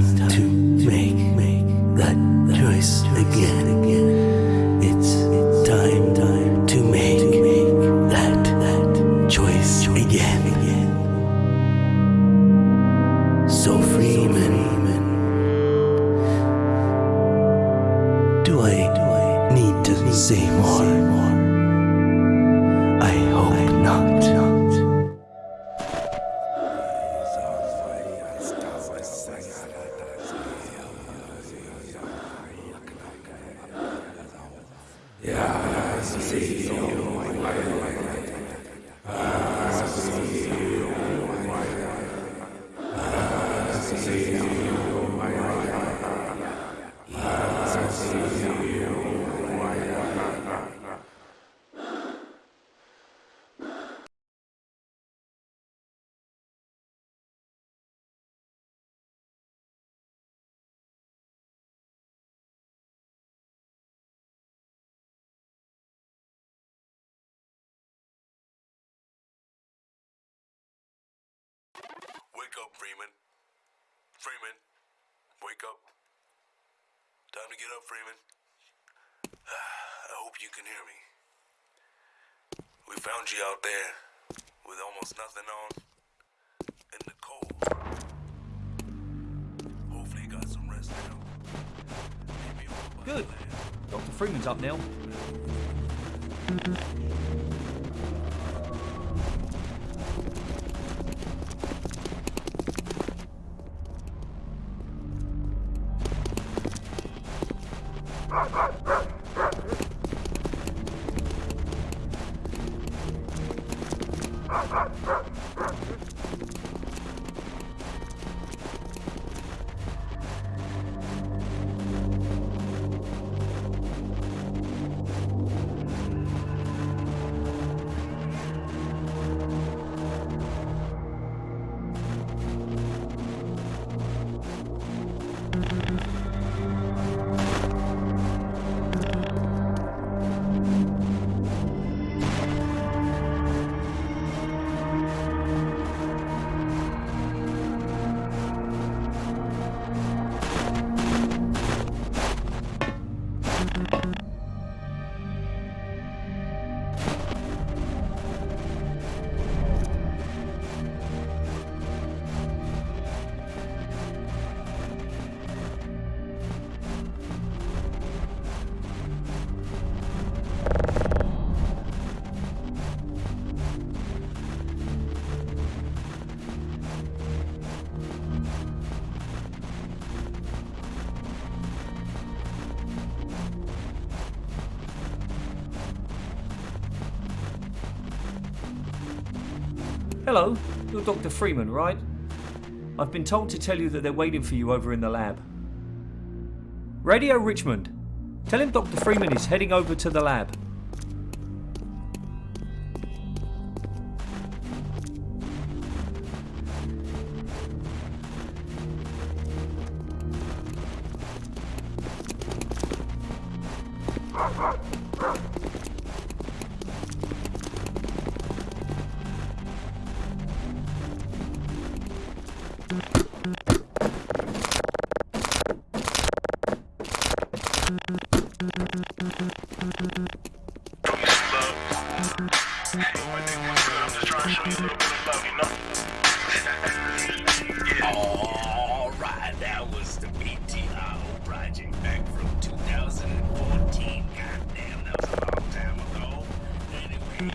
It's Wake up, Freeman. Freeman, wake up. Time to get up, Freeman. I hope you can hear me. We found you out there with almost nothing on in the cold. Hopefully you got some rest now. Maybe over by the Good. Dr. Freeman's up now. Ha ha ha! Hello, you're Dr. Freeman, right? I've been told to tell you that they're waiting for you over in the lab. Radio Richmond, tell him Dr. Freeman is heading over to the lab.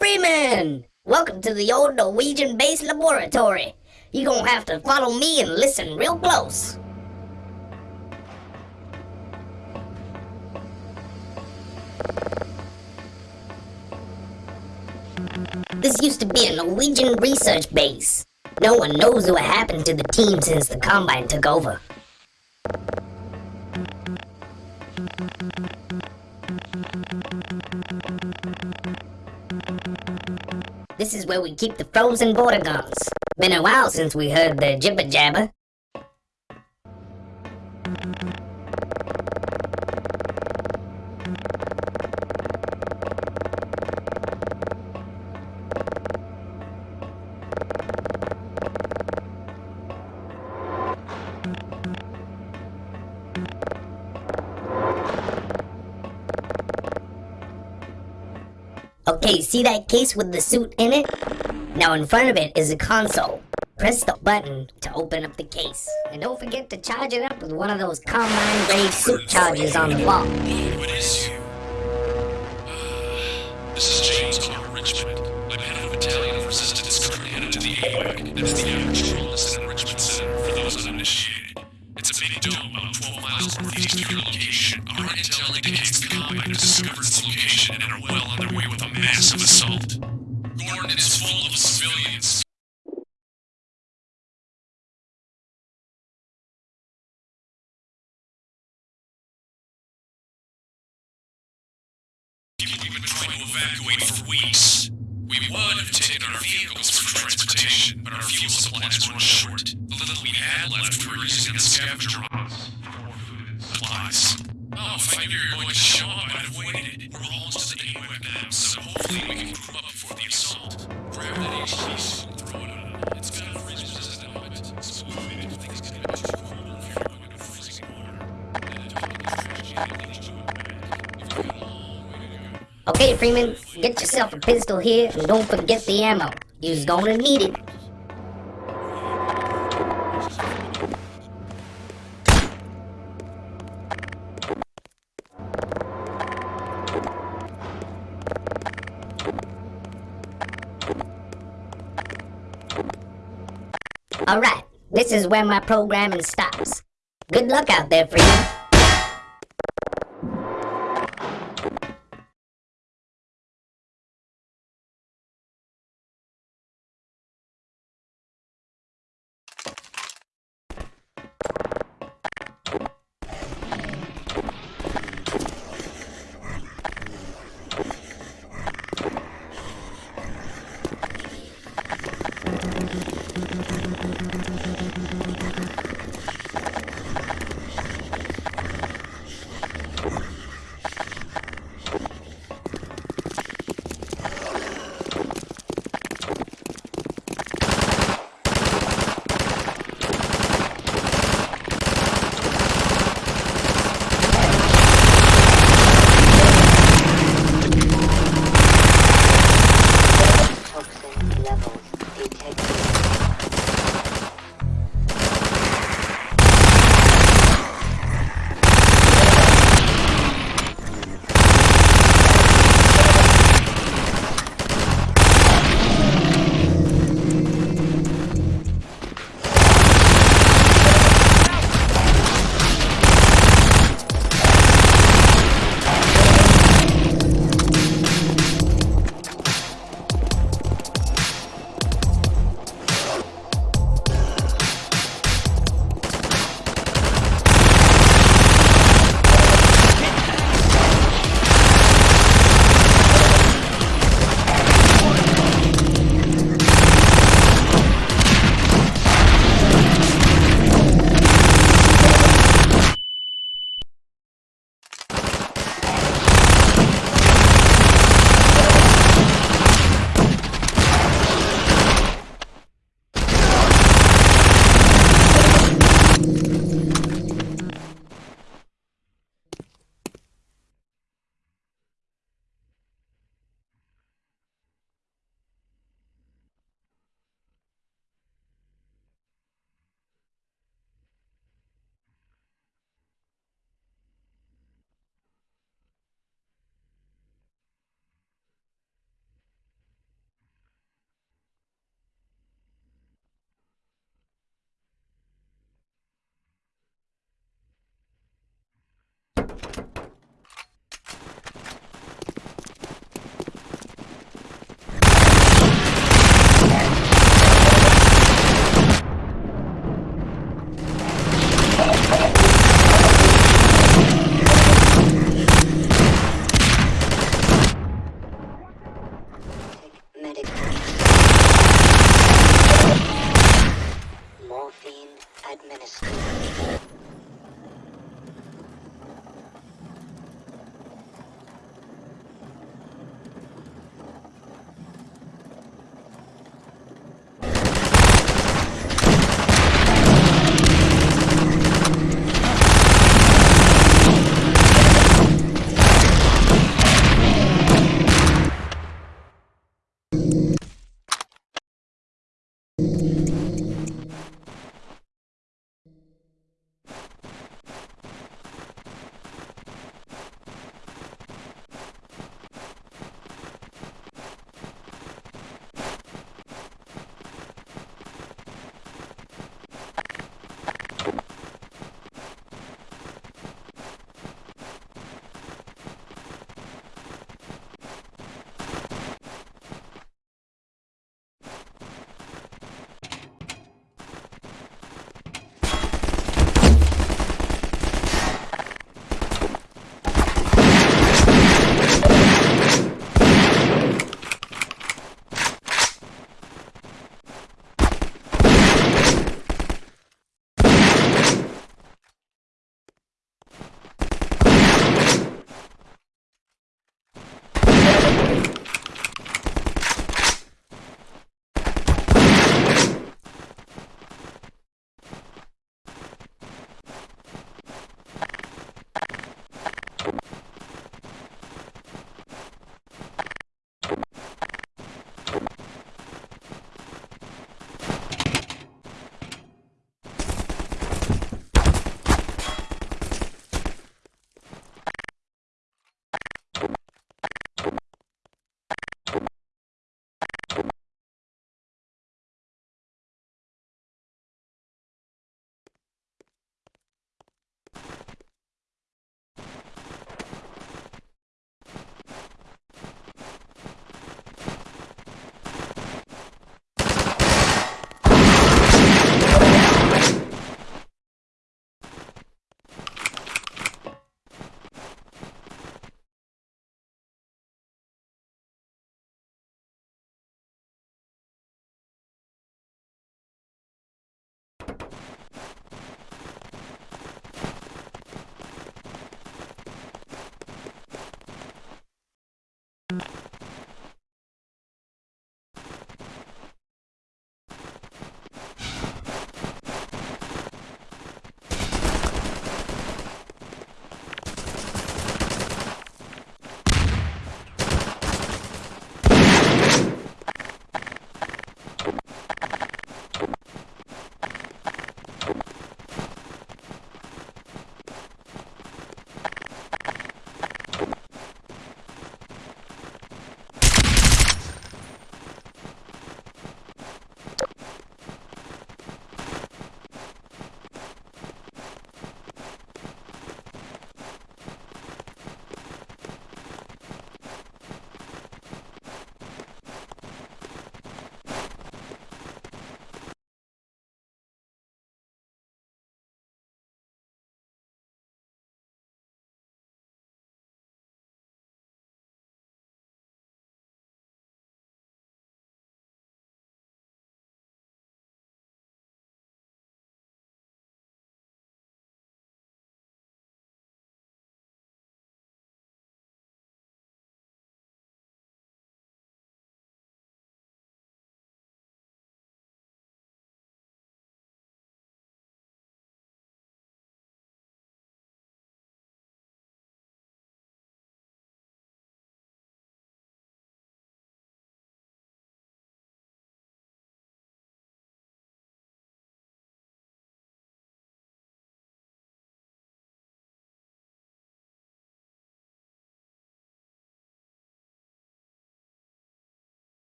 Freeman! Welcome to the old Norwegian base laboratory. You're gonna have to follow me and listen real close. This used to be a Norwegian research base. No one knows what happened to the team since the Combine took over. This is where we keep the frozen Vortigaunts. Been a while since we heard the jibber jabber. Okay, see that case with the suit in it? Now in front of it is a console. Press the button to open up the case. And don't forget to charge it up with one of those combine grade suit chargers on the wall. Full of civilians. People we've been trying to evacuate for weeks. We would have taken our vehicles for transportation, but our fuel supplies run short. The little we had left we were using on scavenger. For food and supplies. Oh, if I knew you were going to show up, I'd have waited. We're almost to the AWAC now, so hopefully we can group up before the assault. You're. Okay, Freeman, get yourself a pistol here and don't forget the ammo. You's gonna need it. Is where my programming stops. Good luck out there, Freeman.